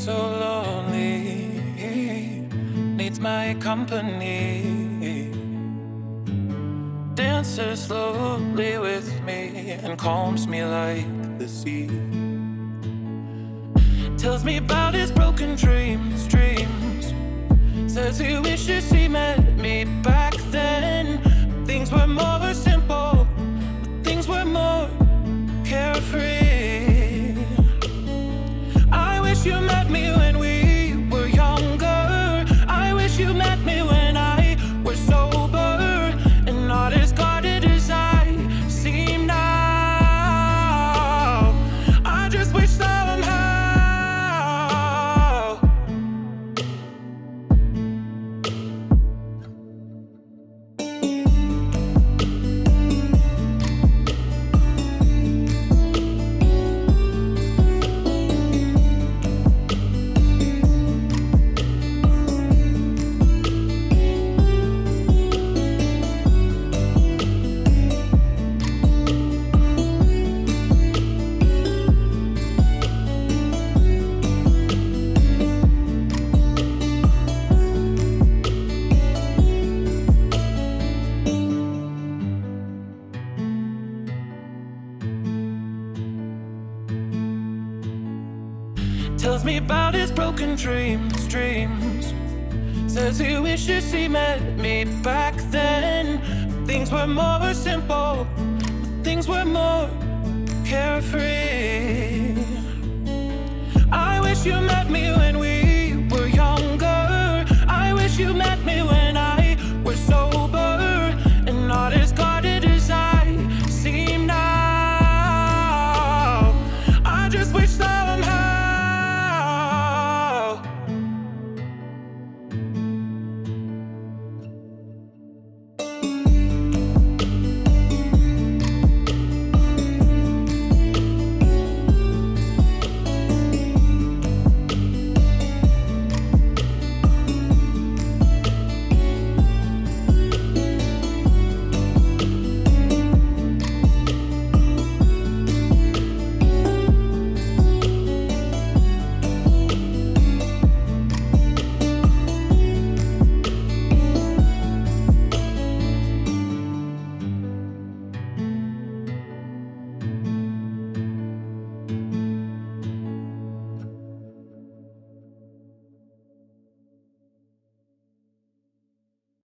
so lonely, needs my company. Dances slowly with me and calms me like the sea. Tells me about his broken dreams, dreams. Says he wishes he met me back then. Things were more simple, things were more carefree. Tells me about his broken dreams, dreams. Says he wishes he met me back then. Things were more simple, things were more carefree.